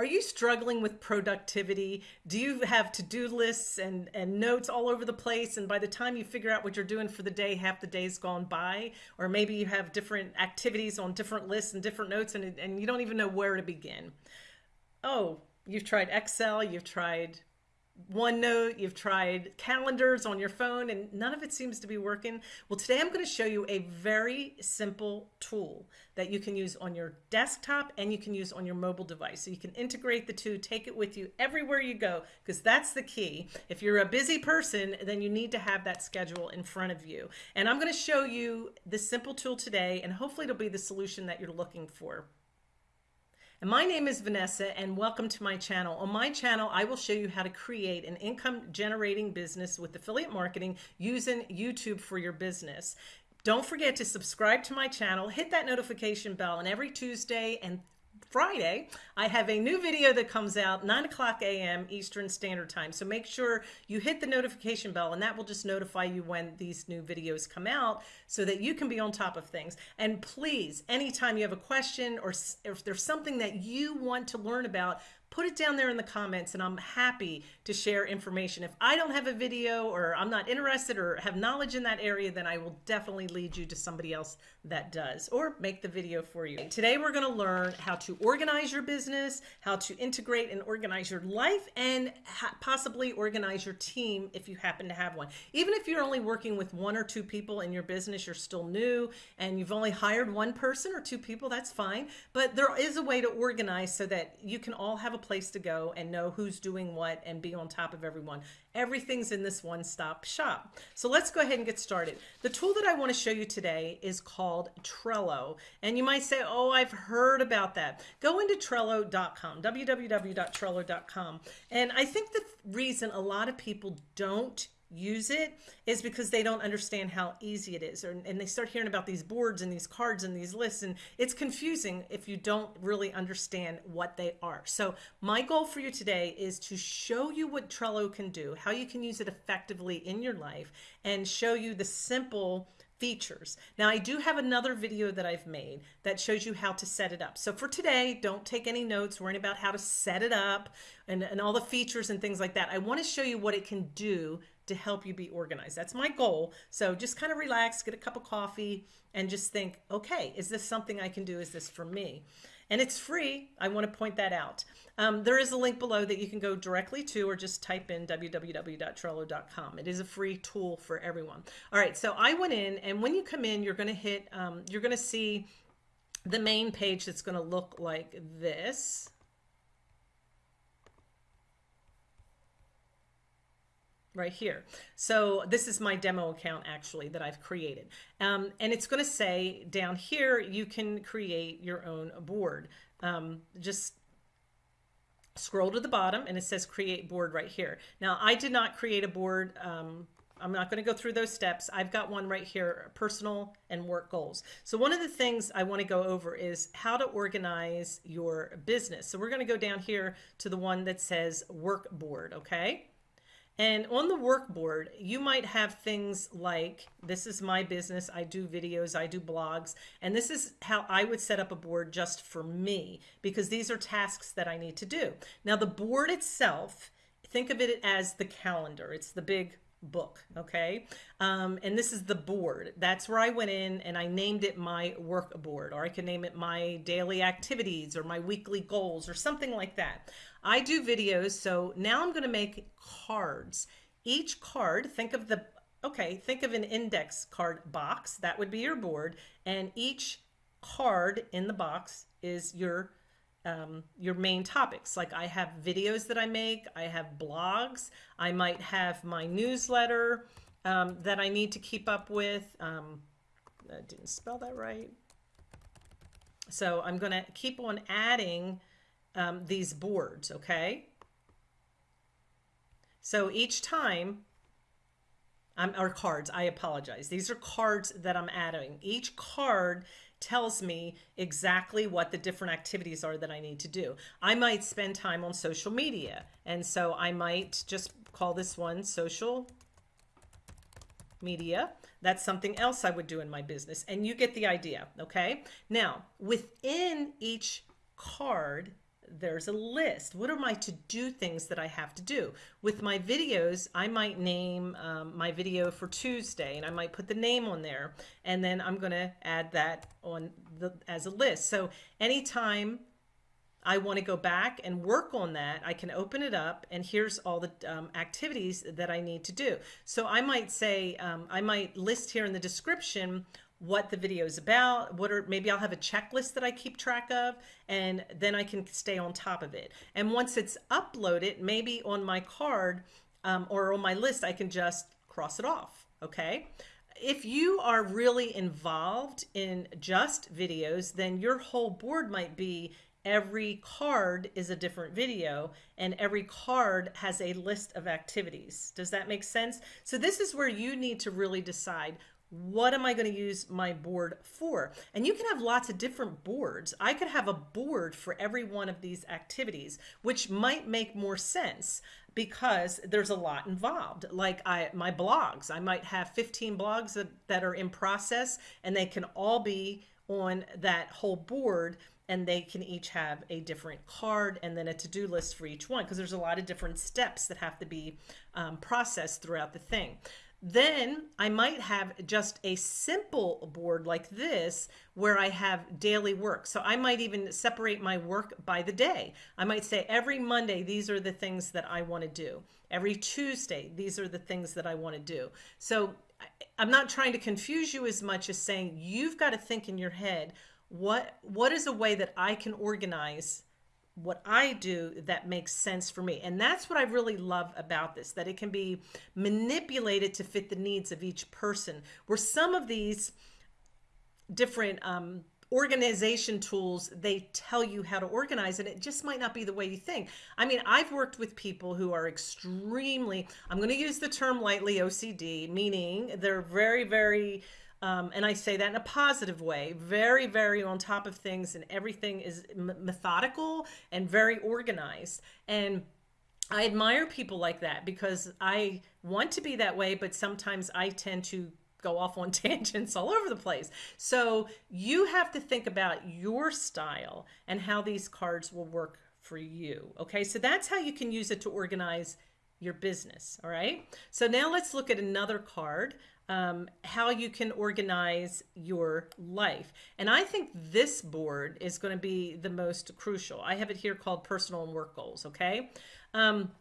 Are you struggling with productivity? Do you have to-do lists and, and notes all over the place? And by the time you figure out what you're doing for the day, half the day's gone by. Or maybe you have different activities on different lists and different notes and, and you don't even know where to begin. Oh, you've tried Excel, you've tried OneNote, you've tried calendars on your phone, and none of it seems to be working. Well, today I'm going to show you a very simple tool that you can use on your desktop and you can use on your mobile device. So you can integrate the two, take it with you everywhere you go, because that's the key. If you're a busy person, then you need to have that schedule in front of you. And I'm going to show you this simple tool today, and hopefully it'll be the solution that you're looking for. And my name is Vanessa and welcome to my channel. On my channel, I will show you how to create an income generating business with affiliate marketing using YouTube for your business. Don't forget to subscribe to my channel, hit that notification bell, and every Tuesday and Friday, I have a new video that comes out 9 o'clock a.m. Eastern Standard Time. So make sure you hit the notification bell and that will just notify you when these new videos come out so that you can be on top of things. And please, anytime you have a question or if there's something that you want to learn about, put it down there in the comments and I'm happy to share information. If I don't have a video or I'm not interested or have knowledge in that area, then I will definitely lead you to somebody else that does or make the video for you. Today we're going to learn how to organize your business, how to integrate and organize your life and possibly organize your team if you happen to have one. Even if you're only working with one or two people in your business, you're still new and you've only hired one person or two people, that's fine. But there is a way to organize so that you can all have a place to go and know who's doing what and be on top of everyone. Everything's in this one-stop shop. So let's go ahead and get started. The tool that I want to show you today is called Trello. And you might say, oh, I've heard about that. Go into Trello.com, www.trello.com. And I think the reason a lot of people don't use it is because they don't understand how easy it is and they start hearing about these boards and these cards and these lists and it's confusing if you don't really understand what they are so my goal for you today is to show you what Trello can do how you can use it effectively in your life and show you the simple features. Now I do have another video that I've made that shows you how to set it up. So for today, don't take any notes worrying about how to set it up and, and all the features and things like that. I wanna show you what it can do to help you be organized. That's my goal. So just kind of relax, get a cup of coffee and just think, okay, is this something I can do? Is this for me? And it's free. I want to point that out. Um, there is a link below that you can go directly to or just type in www.trello.com. It is a free tool for everyone. All right, so I went in and when you come in, you're going to hit, um, you're going to see the main page that's going to look like this. Right here. So this is my demo account actually that I've created. Um, and it's going to say down here, you can create your own board. Um, just scroll to the bottom and it says create board right here. Now I did not create a board. Um, I'm not going to go through those steps. I've got one right here, personal and work goals. So one of the things I want to go over is how to organize your business. So we're going to go down here to the one that says work board. Okay. And on the workboard, you might have things like, this is my business, I do videos, I do blogs, and this is how I would set up a board just for me, because these are tasks that I need to do. Now the board itself, think of it as the calendar. It's the big book okay? Um, and this is the board. That's where I went in and I named it my work board or I can name it my daily activities or my weekly goals or something like that. I do videos so now I'm going to make cards. Each card think of the okay think of an index card box that would be your board and each card in the box is your um, your main topics. Like I have videos that I make, I have blogs, I might have my newsletter um, that I need to keep up with. Um, I didn't spell that right. So I'm going to keep on adding um, these boards, okay? So each time, I'm, or cards, I apologize. These are cards that I'm adding. Each card tells me exactly what the different activities are that I need to do. I might spend time on social media. And so I might just call this one social media. That's something else I would do in my business. And you get the idea. Okay. Now within each card there's a list. What are my to do things that I have to do? With my videos, I might name um, my video for Tuesday and I might put the name on there. And then I'm going to add that on the as a list. So anytime I want to go back and work on that, I can open it up and here's all the um, activities that I need to do. So I might say, um, I might list here in the description what the video is about, what are, maybe I'll have a checklist that I keep track of, and then I can stay on top of it. And once it's uploaded, maybe on my card um, or on my list, I can just cross it off, okay? If you are really involved in just videos, then your whole board might be every card is a different video and every card has a list of activities. Does that make sense? So this is where you need to really decide what am I going to use my board for? And you can have lots of different boards. I could have a board for every one of these activities, which might make more sense because there's a lot involved. Like I, my blogs, I might have 15 blogs that, that are in process and they can all be on that whole board and they can each have a different card and then a to-do list for each one because there's a lot of different steps that have to be um, processed throughout the thing. Then I might have just a simple board like this where I have daily work. So I might even separate my work by the day. I might say every Monday, these are the things that I want to do. Every Tuesday, these are the things that I want to do. So I'm not trying to confuse you as much as saying you've got to think in your head, what what is a way that I can organize what I do that makes sense for me. And that's what I really love about this, that it can be manipulated to fit the needs of each person. Where some of these different um, organization tools, they tell you how to organize and it just might not be the way you think. I mean, I've worked with people who are extremely, I'm going to use the term lightly OCD, meaning they're very, very um, and I say that in a positive way, very, very on top of things, and everything is methodical and very organized. And I admire people like that because I want to be that way, but sometimes I tend to go off on tangents all over the place. So you have to think about your style and how these cards will work for you. Okay, so that's how you can use it to organize your business. All right, so now let's look at another card um, how you can organize your life. And I think this board is going to be the most crucial. I have it here called personal and work goals. Okay. Um,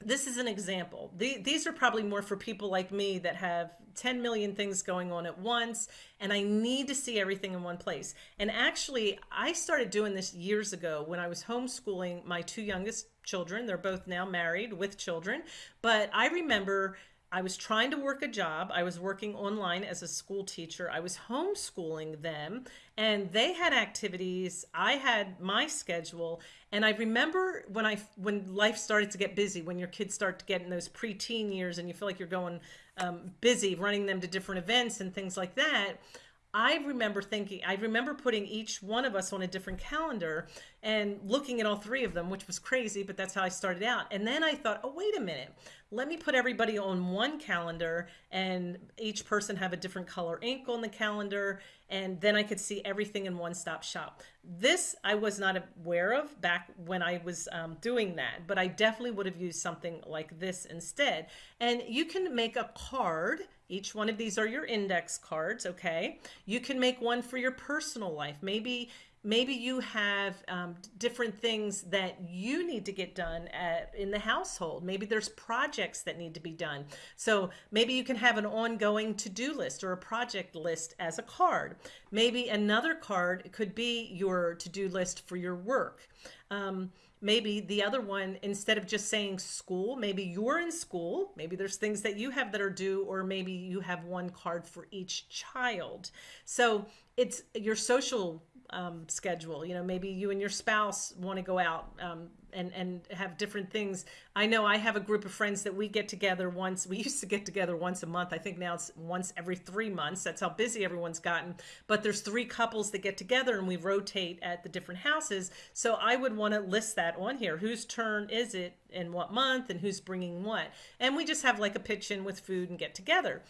this is an example. The, these are probably more for people like me that have 10 million things going on at once and I need to see everything in one place. And actually, I started doing this years ago when I was homeschooling my two youngest children. They're both now married with children. But I remember I was trying to work a job. I was working online as a school teacher. I was homeschooling them and they had activities. I had my schedule. And I remember when I when life started to get busy, when your kids start to get in those preteen years and you feel like you're going um, busy, running them to different events and things like that. I remember thinking, I remember putting each one of us on a different calendar and looking at all three of them, which was crazy, but that's how I started out. And then I thought, oh, wait a minute, let me put everybody on one calendar and each person have a different color ink on the calendar. And then I could see everything in one stop shop. This I was not aware of back when I was um, doing that, but I definitely would have used something like this instead. And you can make a card each one of these are your index cards, okay? You can make one for your personal life. Maybe maybe you have um, different things that you need to get done at, in the household. Maybe there's projects that need to be done. So maybe you can have an ongoing to-do list or a project list as a card. Maybe another card could be your to-do list for your work. Um, maybe the other one, instead of just saying school, maybe you're in school, maybe there's things that you have that are due, or maybe you have one card for each child. So it's your social um, schedule. You know, maybe you and your spouse want to go out um, and and have different things. I know I have a group of friends that we get together once. We used to get together once a month. I think now it's once every three months. That's how busy everyone's gotten. But there's three couples that get together and we rotate at the different houses. So I would want to list that on here. Whose turn is it in what month and who's bringing what? And we just have like a pitch in with food and get together.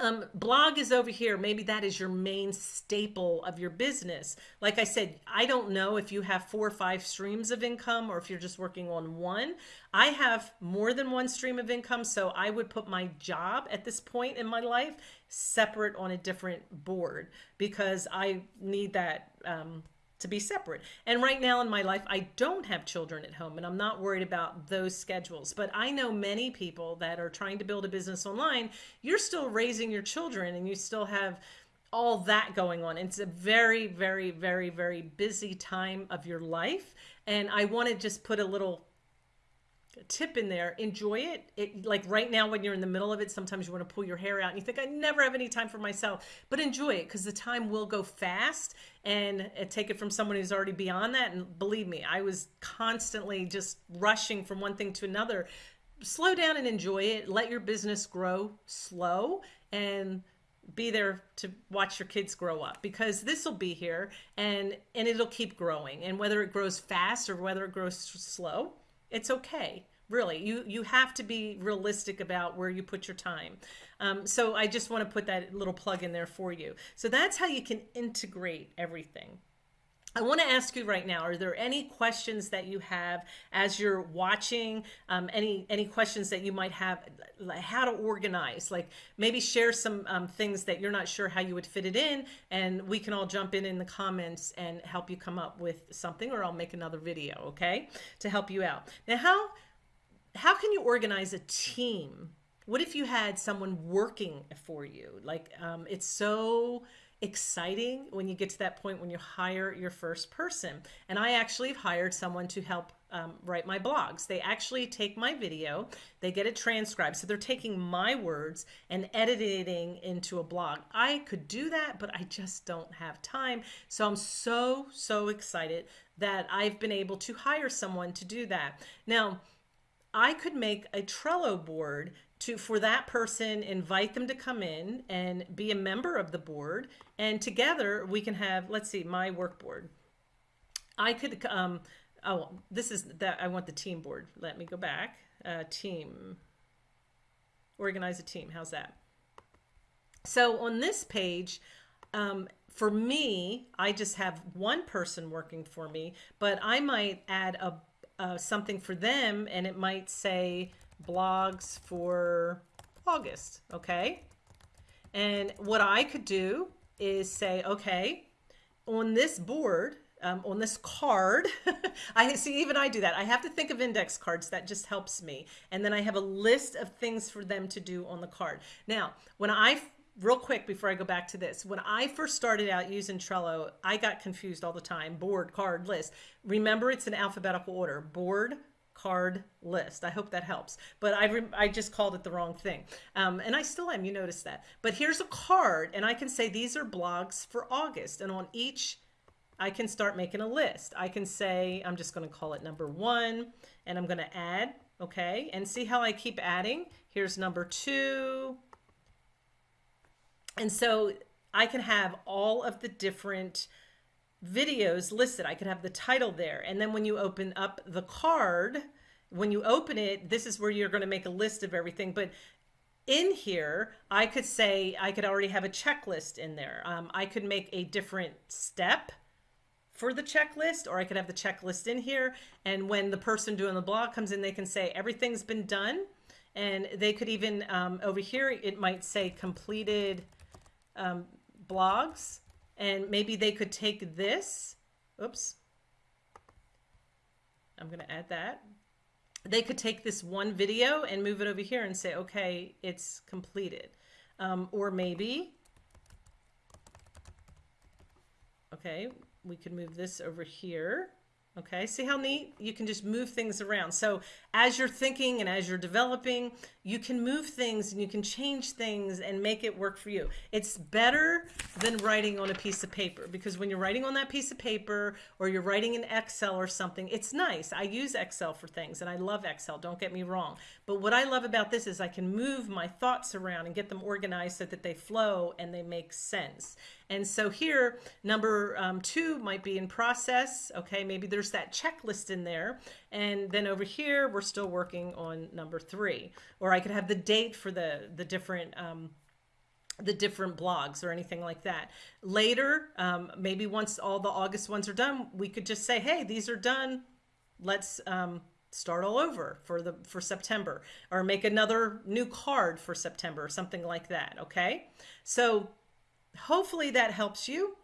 Um, blog is over here. Maybe that is your main staple of your business. Like I said, I don't know if you have four or five streams of income or if you're just working on one. I have more than one stream of income, so I would put my job at this point in my life separate on a different board because I need that. Um, to be separate. And right now in my life, I don't have children at home and I'm not worried about those schedules. But I know many people that are trying to build a business online, you're still raising your children and you still have all that going on. It's a very, very, very, very busy time of your life. And I want to just put a little tip in there enjoy it. It like right now when you're in the middle of it sometimes you want to pull your hair out and you think i never have any time for myself but enjoy it because the time will go fast and uh, take it from someone who's already beyond that. And believe me i was constantly just rushing from one thing to another. Slow down and enjoy it. Let your business grow slow and be there to watch your kids grow up because this will be here and and it'll keep growing. And whether it grows fast or whether it grows slow it's okay really you you have to be realistic about where you put your time um, so i just want to put that little plug in there for you so that's how you can integrate everything I want to ask you right now, are there any questions that you have as you're watching? Um, any any questions that you might have, like how to organize? Like maybe share some um, things that you're not sure how you would fit it in, and we can all jump in in the comments and help you come up with something, or I'll make another video, okay, to help you out. Now, how how can you organize a team? What if you had someone working for you? Like um, it's so exciting when you get to that point when you hire your first person. And I actually have hired someone to help um, write my blogs. They actually take my video, they get it transcribed. So they're taking my words and editing into a blog. I could do that, but I just don't have time. So I'm so, so excited that I've been able to hire someone to do that. Now, I could make a Trello board to for that person invite them to come in and be a member of the board. And together we can have let's see my work board. I could um oh this is that i want the team board. Let me go back. Uh, team. Organize a team. How's that? So on this page um, for me i just have one person working for me but i might add a uh, something for them and it might say blogs for August, okay? And what I could do is say, okay, on this board, um, on this card, I see even I do that. I have to think of index cards. That just helps me. And then I have a list of things for them to do on the card. Now, when I real quick before I go back to this, when I first started out using Trello, I got confused all the time. Board, card, list. Remember, it's in alphabetical order. Board, card list. I hope that helps. But I, I just called it the wrong thing. Um, and I still am, you notice that. But here's a card and I can say these are blogs for August. And on each, I can start making a list. I can say, I'm just going to call it number one and I'm going to add, okay? And see how I keep adding? Here's number two. And so I can have all of the different videos listed. I could have the title there. And then when you open up the card, when you open it, this is where you're going to make a list of everything. But in here, I could say, I could already have a checklist in there. Um, I could make a different step for the checklist, or I could have the checklist in here. And when the person doing the blog comes in, they can say, everything's been done. And they could even, um, over here, it might say completed um, blogs and maybe they could take this, oops, I'm going to add that. They could take this one video and move it over here and say, okay, it's completed. Um, or maybe, okay, we could move this over here Okay, see how neat? You can just move things around. So as you're thinking and as you're developing, you can move things and you can change things and make it work for you. It's better than writing on a piece of paper because when you're writing on that piece of paper or you're writing in Excel or something, it's nice. I use Excel for things and I love Excel, don't get me wrong. But what I love about this is I can move my thoughts around and get them organized so that they flow and they make sense. And so here, number um, two might be in process. Okay, maybe there's that checklist in there. And then over here, we're still working on number three. Or I could have the date for the, the different um, the different blogs or anything like that. Later, um, maybe once all the August ones are done, we could just say, hey, these are done. Let's um, start all over for the for September or make another new card for September or something like that. Okay. So hopefully that helps you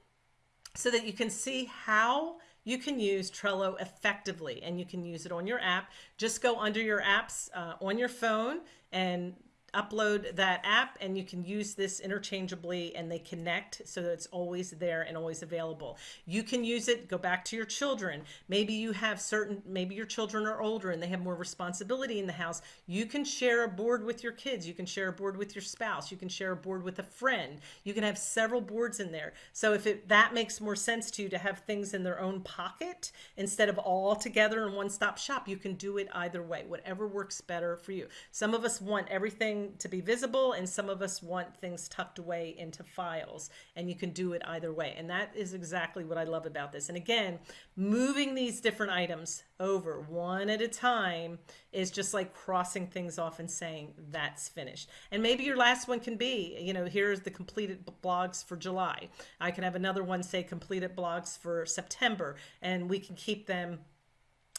so that you can see how you can use Trello effectively and you can use it on your app. Just go under your apps uh, on your phone and upload that app and you can use this interchangeably and they connect so that it's always there and always available. You can use it, go back to your children. Maybe you have certain, maybe your children are older and they have more responsibility in the house. You can share a board with your kids. You can share a board with your spouse. You can share a board with a friend. You can have several boards in there. So if it, that makes more sense to you to have things in their own pocket instead of all together in one stop shop, you can do it either way, whatever works better for you. Some of us want everything to be visible and some of us want things tucked away into files and you can do it either way. And that is exactly what I love about this. And again, moving these different items over one at a time is just like crossing things off and saying that's finished. And maybe your last one can be, you know, here's the completed blogs for July. I can have another one say completed blogs for September and we can keep them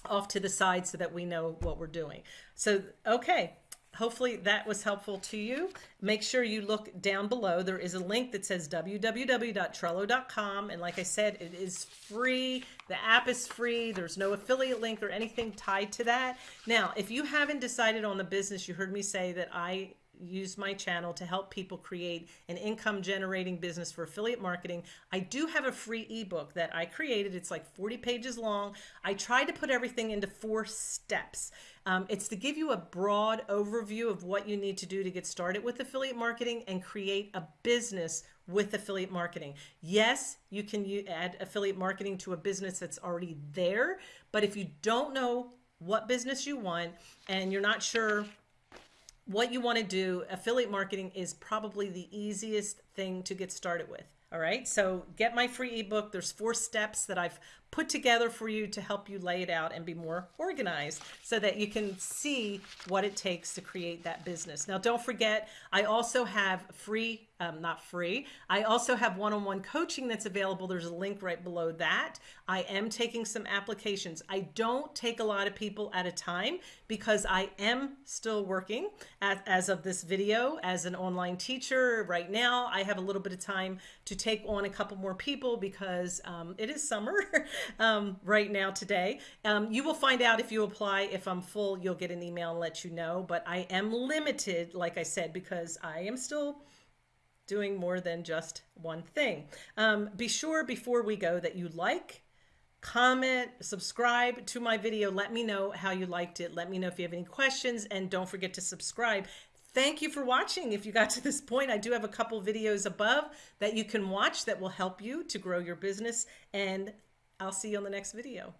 off to the side so that we know what we're doing. So, okay, hopefully that was helpful to you. Make sure you look down below. There is a link that says www.trello.com. And like I said, it is free. The app is free. There's no affiliate link or anything tied to that. Now, if you haven't decided on the business, you heard me say that I use my channel to help people create an income generating business for affiliate marketing. I do have a free ebook that I created. It's like 40 pages long. I tried to put everything into four steps. Um, it's to give you a broad overview of what you need to do to get started with affiliate marketing and create a business with affiliate marketing. Yes, you can add affiliate marketing to a business that's already there, but if you don't know what business you want and you're not sure what you want to do, affiliate marketing is probably the easiest thing to get started with. All right, so get my free ebook. There's four steps that I've put together for you to help you lay it out and be more organized so that you can see what it takes to create that business. Now, don't forget, I also have free, um, not free, I also have one-on-one coaching that's available. There's a link right below that. I am taking some applications. I don't take a lot of people at a time because I am still working at, as of this video as an online teacher. Right now, I have a little bit of time to take on a couple more people because um, it is summer um, right now today. Um, you will find out if you apply. If I'm full, you'll get an email and let you know. But I am limited, like I said, because I am still doing more than just one thing. Um, be sure before we go that you like, comment, subscribe to my video. Let me know how you liked it. Let me know if you have any questions and don't forget to subscribe. Thank you for watching. If you got to this point, I do have a couple videos above that you can watch that will help you to grow your business and I'll see you on the next video.